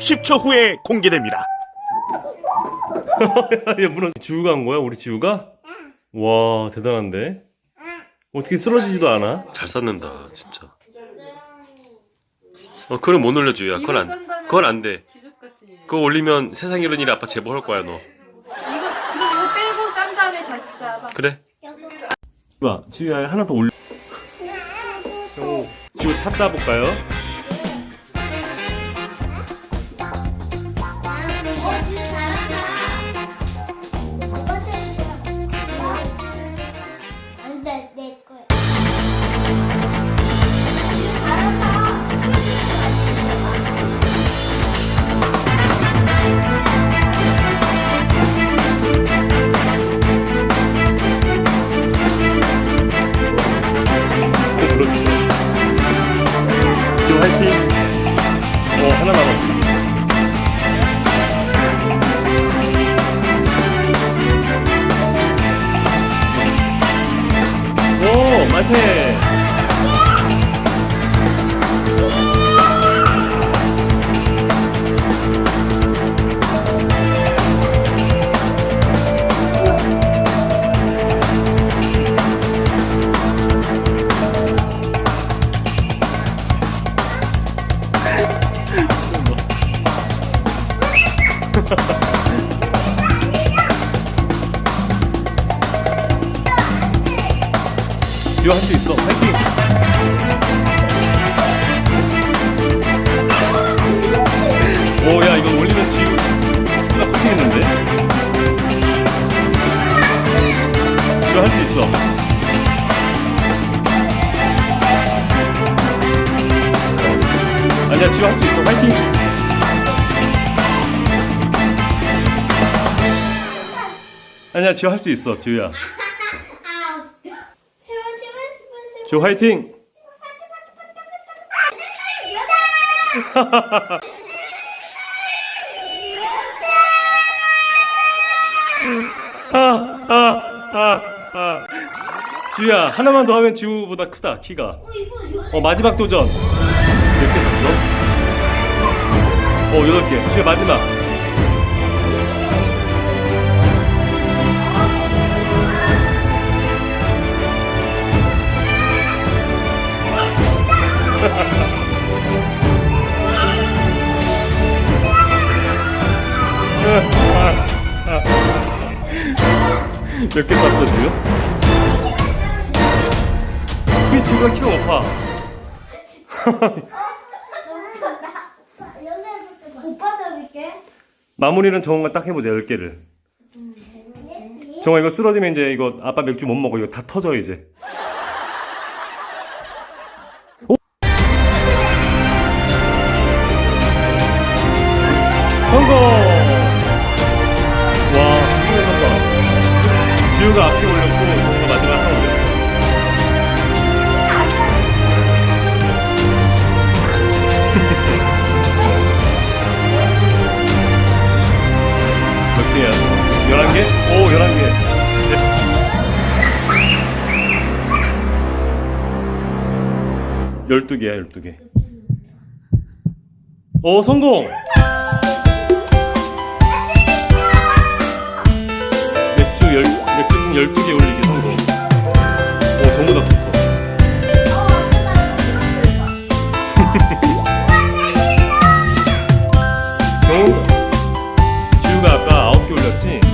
60초 후에 공개됩니다. 얘 물어 지우가 한 거야? 우리 지우가? 와 대단한데 어떻게 쓰러지지도 않아? 잘 쌓는다 진짜 어 그걸 못 올려줘 야 그건 안 그건 안돼 기적같이 이거 그거 올리면 세상 이런 일에 아빠 제보할 거야 너 그리고 이거 빼고 싼 다음에 다시 싸봐 그래 봐 지우야 하나 더 올려 오, 지우 탑 쌓아볼까요? 오 지우 할수 있어. 화이팅! 오야 이거 올리면 지우 나 커팅했는데? 지우 할수 있어. 아니야 지우 할수 있어. 화이팅! 아니야 지우 할수 있어 지우야 세번 세번 지우 화이팅. 지우야 하나만 더 하면 지우보다 크다 키가 어 마지막 도전 몇개 줬어? 어 여덟 개 지우야 마지막 몇개 땄어 지우? 우리 지우가 키가 높아. 오빠 잡을게. 마무리는 정원가 딱 해보자 10개를 정원 이거 쓰러지면 이제 이거 아빠 맥주 못 먹어 이거 다 터져 이제 12개야 12개 어 성공! 맥주, 열, 맥주 12개 올리기 성공 어 전부 다 붙어 지우가 아까 9개 올렸지?